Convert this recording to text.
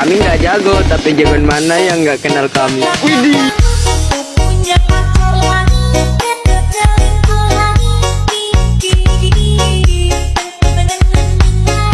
Kami nggak jago, tapi jangan mana yang nggak kenal kami? Widih.